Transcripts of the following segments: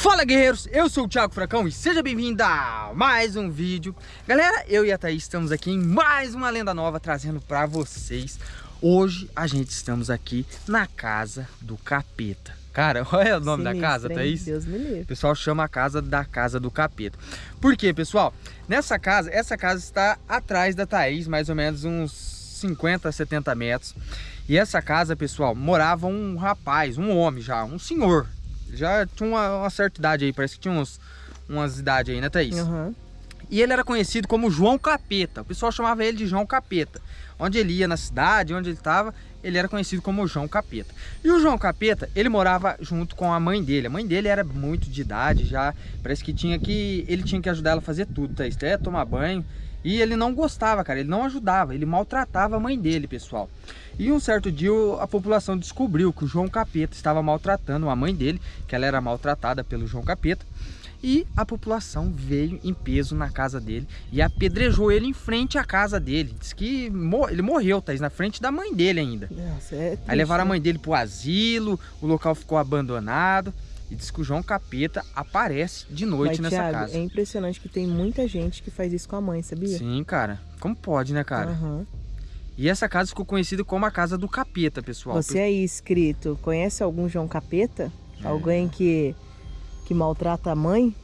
Fala guerreiros, eu sou o Thiago Fracão e seja bem-vindo a mais um vídeo. Galera, eu e a Thaís estamos aqui em mais uma lenda nova trazendo pra vocês. Hoje a gente estamos aqui na casa do capeta. Cara, olha o nome Sinistro, da casa, Thaís. Deus me livre. O pessoal chama a casa da casa do capeta. Por quê, pessoal? Nessa casa, essa casa está atrás da Thaís, mais ou menos uns 50, 70 metros. E essa casa, pessoal, morava um rapaz, um homem já, um senhor já tinha uma, uma, certa idade aí, parece que tinha uns, umas idades aí, né, Thaís? Uhum. E ele era conhecido como João Capeta. O pessoal chamava ele de João Capeta. Onde ele ia na cidade, onde ele estava, ele era conhecido como João Capeta. E o João Capeta, ele morava junto com a mãe dele. A mãe dele era muito de idade já. Parece que tinha que ele tinha que ajudar ela a fazer tudo, tá? Até tomar banho. E ele não gostava, cara. Ele não ajudava. Ele maltratava a mãe dele, pessoal. E um certo dia a população descobriu que o João Capeta estava maltratando a mãe dele, que ela era maltratada pelo João Capeta. E a população veio em peso na casa dele e apedrejou ele em frente à casa dele. Diz que ele morreu, tá? Na frente da mãe dele ainda. Nossa, é triste, Aí levaram a né? mãe dele pro asilo, o local ficou abandonado. E diz que o João Capeta aparece de noite Mas, nessa Thiago, casa. É impressionante que tem muita gente que faz isso com a mãe, sabia? Sim, cara. Como pode, né, cara? Uhum. E essa casa ficou conhecida como a casa do capeta, pessoal. Você aí inscrito, conhece algum João Capeta? É. Alguém que, que maltrata a mãe?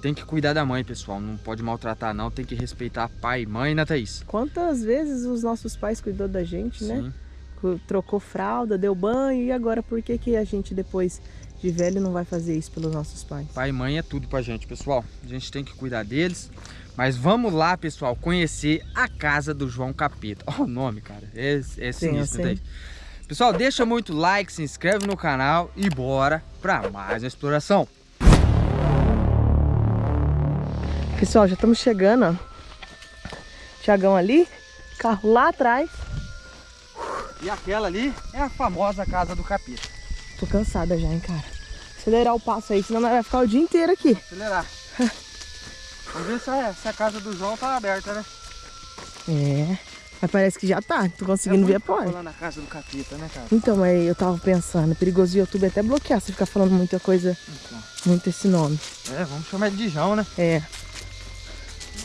Tem que cuidar da mãe, pessoal. Não pode maltratar, não. Tem que respeitar pai e mãe, né, Thaís? Quantas vezes os nossos pais cuidou da gente, né? Sim. Trocou fralda, deu banho e agora por que, que a gente depois de velho não vai fazer isso pelos nossos pais? Pai e mãe é tudo pra gente, pessoal. A gente tem que cuidar deles. Mas vamos lá, pessoal, conhecer a casa do João Capeta. Olha o nome, cara. É, é sinistro, né, Thaís? Pessoal, deixa muito like, se inscreve no canal e bora pra mais uma exploração. Pessoal, já estamos chegando, ó. Tiagão ali, carro lá atrás. E aquela ali é a famosa casa do capeta. Tô cansada já, hein, cara. Acelerar o passo aí, senão vai ficar o dia inteiro aqui. Acelerar. Vamos ver se a, se a casa do João tá aberta, né? É, mas parece que já tá. Tô conseguindo é ver a porta. lá na casa do capeta, né, cara? Então, mas eu tava pensando, é perigoso o YouTube até bloquear se ficar falando muita coisa, Então. muito esse nome. É, vamos chamar ele de João, né? É.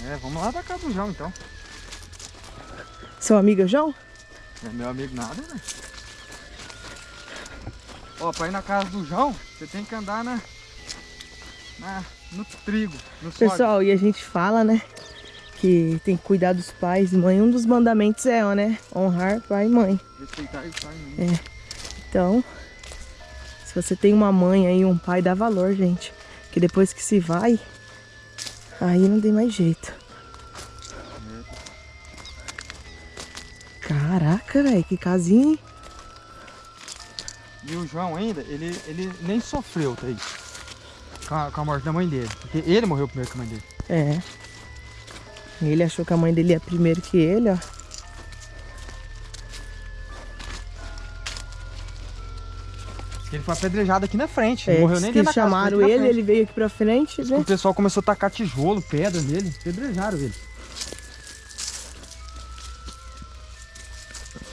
É, vamos lá pra casa do João, então. Seu amigo é o João? Não é meu amigo nada, né? Ó, pra ir na casa do João, você tem que andar na, na no trigo, no sódio. Pessoal, e a gente fala, né? Que tem que cuidar dos pais e mãe. Um dos mandamentos é, ó, né? Honrar pai e mãe. Respeitar o pai e mãe. É. Então, se você tem uma mãe aí, um pai, dá valor, gente. Que depois que se vai, aí não tem mais jeito. Caraca, velho, que casinha, hein? E o João ainda, ele, ele nem sofreu, tá aí. Com a, com a morte da mãe dele. Porque ele morreu primeiro que a mãe dele. É. Ele achou que a mãe dele ia primeiro que ele, ó. Ele foi apedrejado aqui na frente. É, morreu nem que dentro casa, chamaram na ele, ele veio aqui pra frente, né? O pessoal começou a tacar tijolo, pedra nele. Apedrejaram ele.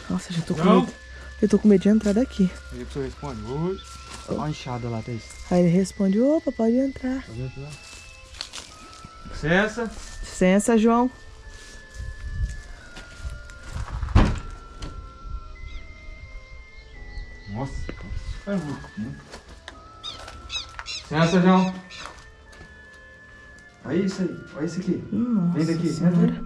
Nossa, já tô com Não. medo. Eu tô com medo de entrar daqui. Aí a pessoa responde, oi. Olha a enxada lá, Thaís. Aí ele responde, opa, pode entrar. Vendo lá? Licença. Licença, João. Licença, João. Olha isso aí, olha isso aqui. Nossa Vem daqui, Senhora. entra.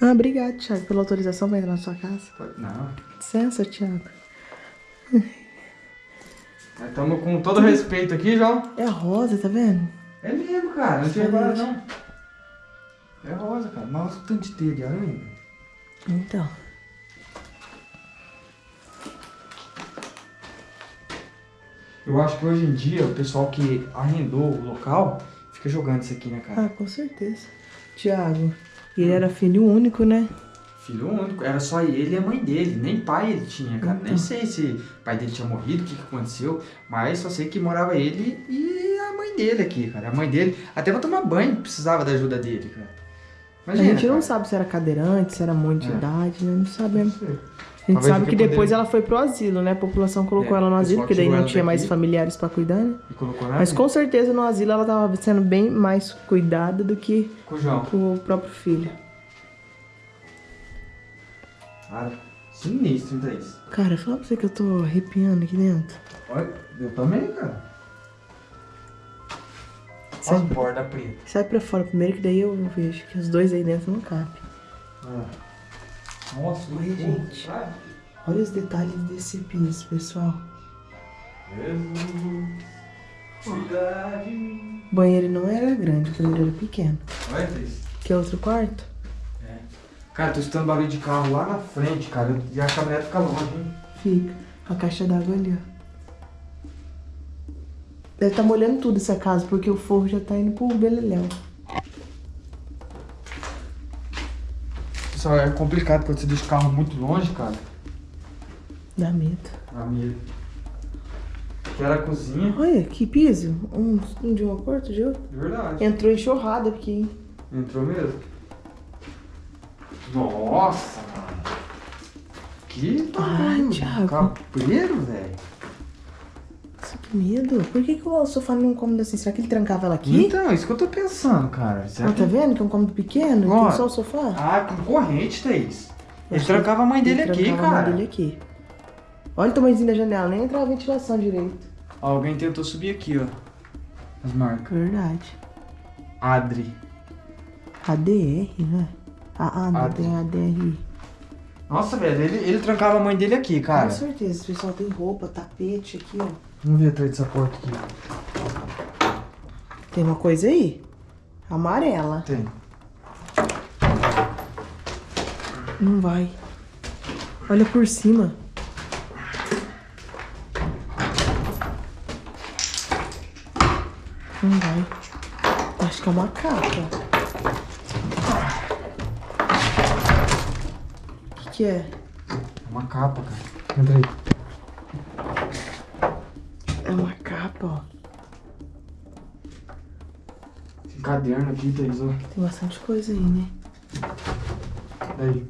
Ah, obrigado, Thiago, pela autorização pra entrar na sua casa. Não, Licença, Thiago. estamos com todo respeito aqui, João. É rosa, tá vendo? É mesmo, cara, não tinha agora não. É rosa, cara, mas olha o tanto de teia de aranha. Então. Eu acho que hoje em dia o pessoal que arrendou o local fica jogando isso aqui, né, cara? Ah, com certeza. Thiago, ele era filho único, né? Filho único, era só ele e a mãe dele, nem pai ele tinha, cara. Nem Então. sei se o pai dele tinha morrido, o que, que aconteceu, mas só sei que morava ele e a mãe dele aqui, cara. A mãe dele, até pra tomar banho, precisava da ajuda dele, cara. a gente não cara. sabe se era cadeirante, se era muito de É. idade, né? Não Não sabemos. sei. A gente Talvez sabe que depois ela foi pro asilo, né? A população colocou É, ela no asilo, porque daí não tinha mais daqui. familiares pra cuidar, né? E Mas com certeza no asilo ela tava sendo bem mais cuidada do que com o próprio filho. Cara, sinistro, Thaís. Cara, fala pra você que eu tô arrepiando aqui dentro. Olha, eu também, cara. Sai, as bordas pretas. sai pra fora primeiro, que daí eu vejo que os dois aí dentro não cabem. Nossa, que gente. Olha os detalhes desse piso, pessoal. O banheiro não era grande, o banheiro era pequeno. Olha, Thaís. Que é outro quarto? Cara, tô escutando barulho de carro lá na frente, cara. E a caminhonete fica longe, hein? Fica. A caixa d'água ali, ó. Deve estar molhando tudo essa casa, porque o forro já tá indo pro beleléu. Pessoal, é complicado quando você deixa o carro muito longe, cara. Dá medo. A minha. Que era a cozinha. Olha, que piso. Um, um de uma porta, de outra. De verdade. Entrou enxurrada aqui, hein? Entrou mesmo. Nossa, mano. Que tamanho. Thiago. Cabreiro, velho. Medo. Por que, que o sofá não é cômodo assim? Será que ele trancava ela aqui? Então, isso que eu tô pensando, cara. Será Ah, tá que... vendo que é um cômodo pequeno? Ó. Tem só o sofá? Ah, com corrente, Thaís. Ele Acho trancava a mãe dele Ele aqui, trancava a cara. mãe dele aqui. Olha o tamanhozinho da janela, nem entrava a ventilação direito. Alguém tentou subir aqui, ó. As marcas. Verdade. Adri. ADR, né? Ah, ah não, Adri. tem ADR. Nossa, velho, ele, ele trancava a mãe dele aqui, cara. Com certeza, pessoal tem roupa, tapete aqui, ó. Vamos ver atrás dessa porta aqui. Tem uma coisa aí? Amarela. Tem. Não vai. Olha por cima. Não vai. Acho que é uma capa. O que, que é? Uma capa, cara. Entra aí. Caderno aqui, Thaís, ó. Tem bastante coisa aí, né? Daí.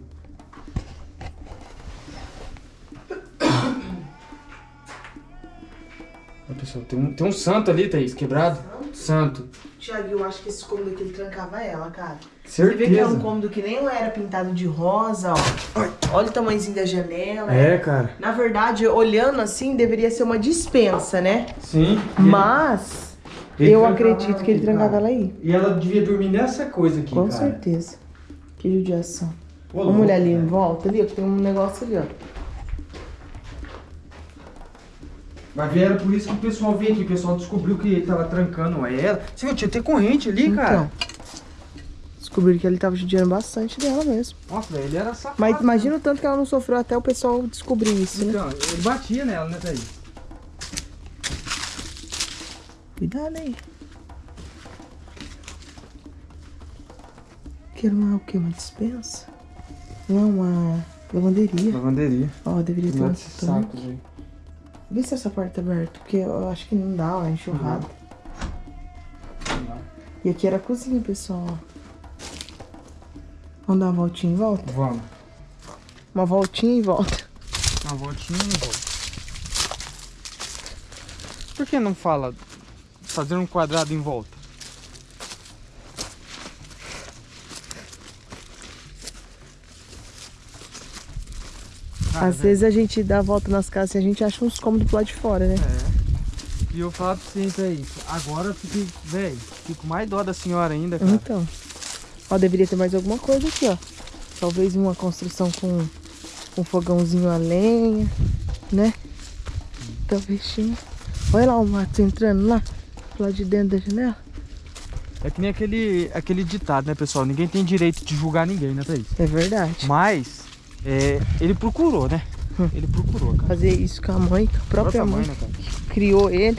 Ó, pessoal, tem um, tem um santo ali, Thaís, quebrado. Santo. Tiago, eu acho que esse cômodo aqui ele trancava ela, cara. Você vê que é um Certeza. cômodo que nem era pintado de rosa, ó. Olha o tamanhozinho da janela. É, cara. Na verdade, olhando assim, deveria ser uma dispensa, né? Sim. Mas Ele eu acredito que ele aqui, trancava cara. ela aí. E ela devia dormir nessa coisa aqui, Com cara. certeza. Que judiação. Ô, Vamos olhar ali em volta ali, ó, que tem um negócio ali, ó. Ver, era por isso que o pessoal veio aqui. O pessoal descobriu que ele tava trancando ela. Você viu, tinha até corrente ali, cara. Então. Descobriram que ele tava judiando bastante dela mesmo. Nossa, velho, ele era safado. Mas imagina o tanto que ela não sofreu até o pessoal descobrir isso, né? Então, ele batia nela, né, Thaís? Cuidado aí. Quero uma o quê? Uma dispensa? Não, uma lavanderia. Lavanderia. Ó, deveria ter um Esse tanque. saco, velho. Vê se essa porta é aberta, porque eu acho que não dá, ó, é enxurrado. E aqui era a cozinha, pessoal. Vamos dar uma voltinha em volta? Vamos. Uma voltinha e volta. Uma voltinha e volta. Por que não fala fazer um quadrado em volta? Às velho, vezes a gente dá a volta nas casas e a gente acha uns cômodos pro lado de fora, né? É. E eu falo pra vocês aí, agora eu fiquei, velho, fico mais dó da senhora ainda, cara. Então. Ó, deveria ter mais alguma coisa aqui, ó. Talvez uma construção com um fogãozinho a lenha, né? Talvez tinha. Olha lá o mato entrando lá, lado de dentro da janela. É que nem aquele, aquele ditado, né, pessoal? Ninguém tem direito de julgar ninguém, né, Thaís? É verdade. Mas, é, ele procurou, né? Hum. Ele procurou, cara. Fazer isso com a mãe, com a própria Própria mãe, mãe, né, cara? criou ele.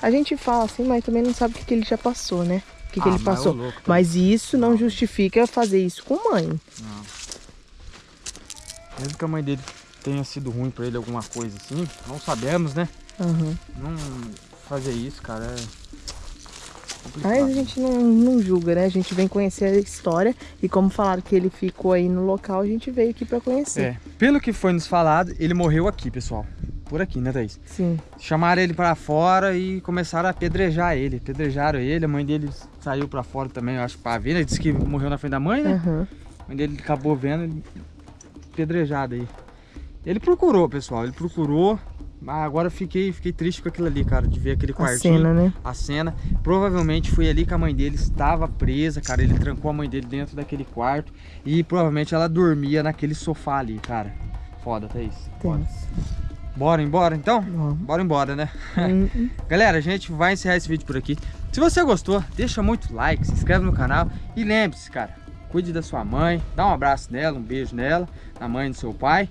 A gente fala assim, mas também não sabe o que, que ele já passou, né? O que, que Ah, ele mas passou. ô louco, tá? Mas isso não justifica fazer isso com mãe. Não. Mesmo que a mãe dele tenha sido ruim pra ele, alguma coisa assim, não sabemos, né? Aham. Não fazer isso, cara, é Mas a gente não, não julga, né? A gente vem conhecer a história e como falaram que ele ficou aí no local, a gente veio aqui pra conhecer. É, pelo que foi nos falado, ele morreu aqui, pessoal. Por aqui, né, Thaís? Sim. Chamaram ele pra fora e começaram a apedrejar ele. Apedrejaram ele, a mãe dele saiu pra fora também, eu acho, pra ver. Ele disse que morreu na frente da mãe, né? Aham. A mãe dele acabou vendo ele apedrejado aí. Ele procurou, pessoal, ele procurou. Mas agora eu fiquei, fiquei triste com aquilo ali, cara, de ver aquele A quartinho. cena, né? a cena. Provavelmente foi ali que a mãe dele estava presa, cara. Ele trancou a mãe dele dentro daquele quarto e provavelmente ela dormia naquele sofá ali, cara. Foda, Thaís. Foda. Tenso. Bora embora então? Bora embora, né? Hum, hum. Galera, a gente vai encerrar esse vídeo por aqui. Se você gostou, deixa muito like, se inscreve no canal e lembre-se, cara, cuide da sua mãe, dá um abraço nela, um beijo nela, na mãe do seu pai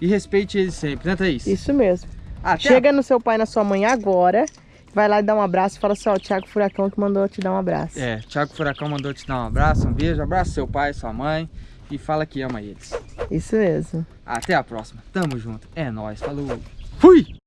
e respeite eles sempre, né, Thaís? Isso mesmo. Chega no seu pai e na sua mãe agora, vai lá e dá um abraço e fala assim, ó, o Thiago Furacão que mandou te dar um abraço. É, Thiago Furacão mandou te dar um abraço, um beijo, abraça seu pai, sua mãe e fala que ama eles. Isso mesmo. Até a próxima. Tamo junto. É nóis. Falou. Fui!